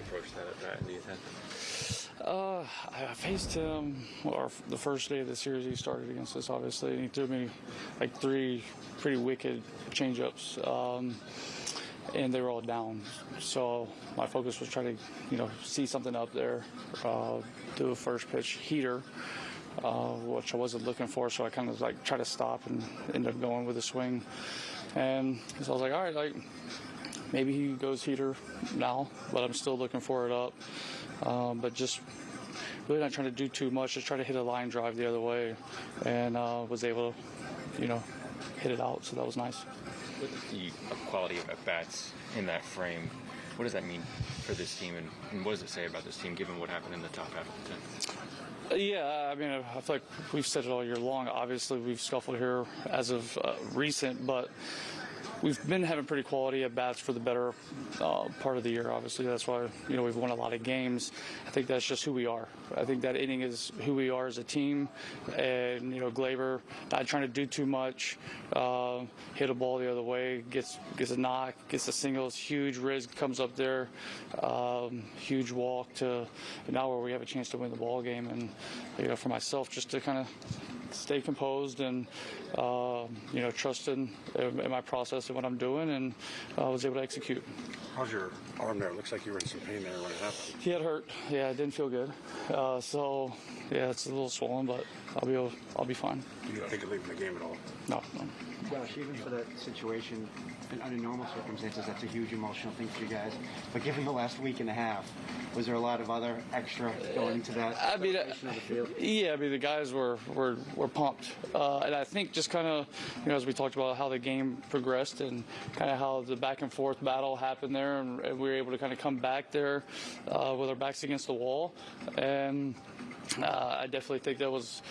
approach that at? Do you think? Uh, I faced him or the first day of the series he started against us, obviously, and he threw me like three pretty wicked changeups, um, and they were all down. So my focus was trying to, you know, see something up there, uh, do a first pitch heater, uh, which I wasn't looking for. So I kind of like tried to stop and ended up going with a swing, and so I was like, all right, like maybe he goes heater now, but I'm still looking for it up. Um, but just really not trying to do too much, just try to hit a line drive the other way, and uh, was able to, you know, hit it out. So that was nice. With the quality of at bats in that frame, what does that mean for this team, and, and what does it say about this team given what happened in the top half of the tenth? Yeah, I mean, I feel like we've said it all year long. Obviously, we've scuffled here as of uh, recent, but we've been having pretty quality at bats for the better uh, part of the year. Obviously, that's why you know we've won a lot of games. I think that's just who we are. I think that inning is who we are as a team, and you know Gleyber not trying to do too much, uh, hit a ball the other way, gets gets a knock, gets a single, huge. Rizz, comes up there, um, huge walk to now where we have a chance to win the ball game, and you know for myself just to kind of stay composed and uh, you know trust in, in my process and what I'm doing, and I was able to execute. How's your arm there? It looks like you were in some pain there when it happened. He had hurt. Yeah, it didn't feel good. Uh, so yeah, it's a little swollen, but I'll be able, I'll be fine. You didn't think of leaving the game at all? No, no. Josh, even for that situation, and under normal circumstances, that's a huge emotional thing for you guys. But given the last week and a half, was there a lot of other extra going into that I mean, uh, of the field? Yeah, I mean the guys were were, were pumped, uh, and I think just kind of you know as we talked about how the game progressed and kind of how the back and forth battle happened there, and, and we were able to kind of come back there uh, with our backs against the wall, and uh, I definitely think that was.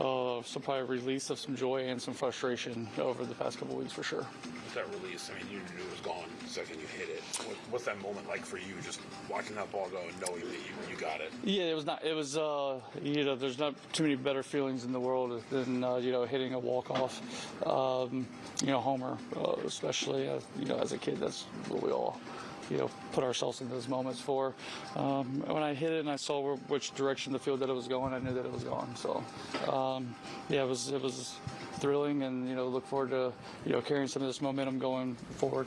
Uh, some probably release of some joy and some frustration over the past couple weeks for sure. With that release, I mean, you knew it was gone second you hit it. What, what's that moment like for you, just watching that ball go and knowing that you, you got it? Yeah, it was not. It was. Uh, you know, there's not too many better feelings in the world than uh, you know hitting a walk off. Um, you know, homer, uh, especially. Uh, you know, as a kid, that's what we all. You know, put ourselves in those moments for. Um, when I hit it and I saw where, which direction the field that it was going, I knew that it was gone. So, um, yeah, it was it was thrilling, and you know, look forward to you know carrying some of this momentum going forward.